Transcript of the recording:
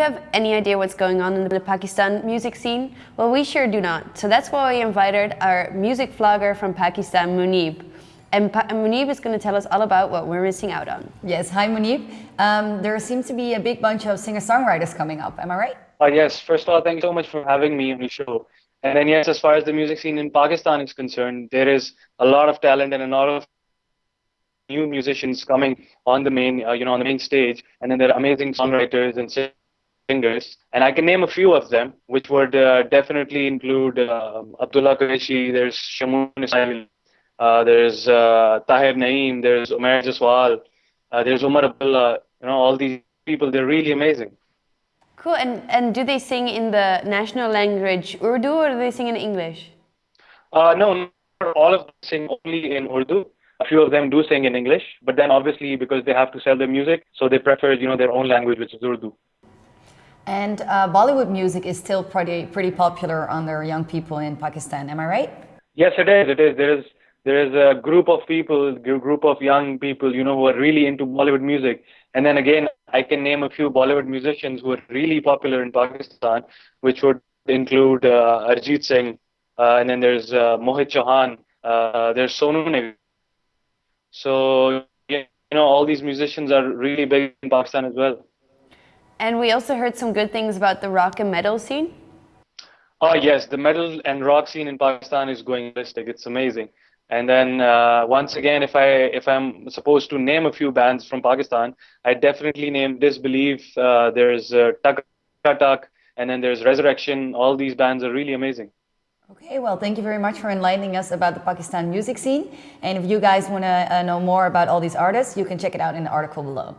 you have any idea what's going on in the Pakistan music scene? Well, we sure do not. So that's why we invited our music vlogger from Pakistan, Munib. And pa Munib is going to tell us all about what we're missing out on. Yes, hi Munib. Um, there seems to be a big bunch of singer-songwriters coming up, am I right? Uh, yes, first of all, thank you so much for having me on the show. And then yes, as far as the music scene in Pakistan is concerned, there is a lot of talent and a lot of new musicians coming on the main, uh, you know, on the main stage, and then there are amazing songwriters and singers, and I can name a few of them, which would uh, definitely include uh, Abdullah Qureshi, there's Shamoon Ismail, uh, there's uh, Tahir Naeem, there's Umair Jaswal, uh, there's Umar Abdullah, you know, all these people, they're really amazing. Cool, and, and do they sing in the national language Urdu or do they sing in English? Uh, no, all of them sing only in Urdu. A few of them do sing in English, but then obviously because they have to sell their music, so they prefer you know their own language, which is Urdu. And uh, Bollywood music is still pretty pretty popular under young people in Pakistan. Am I right? Yes, it is. It is. There is there is a group of people, group of young people, you know, who are really into Bollywood music. And then again, I can name a few Bollywood musicians who are really popular in Pakistan, which would include uh, Arijit Singh, uh, and then there's uh, Mohit Chauhan, uh, there's Sonu Nigam. So, you know, all these musicians are really big in Pakistan as well. And we also heard some good things about the rock and metal scene. Oh, yes, the metal and rock scene in Pakistan is going ballistic. It's amazing. And then uh, once again, if I if I'm supposed to name a few bands from Pakistan, I definitely name Disbelief. Uh, there's uh, Tuk Tuk, and then there's Resurrection. All these bands are really amazing. Okay, well, thank you very much for enlightening us about the Pakistan music scene. And if you guys want to uh, know more about all these artists, you can check it out in the article below.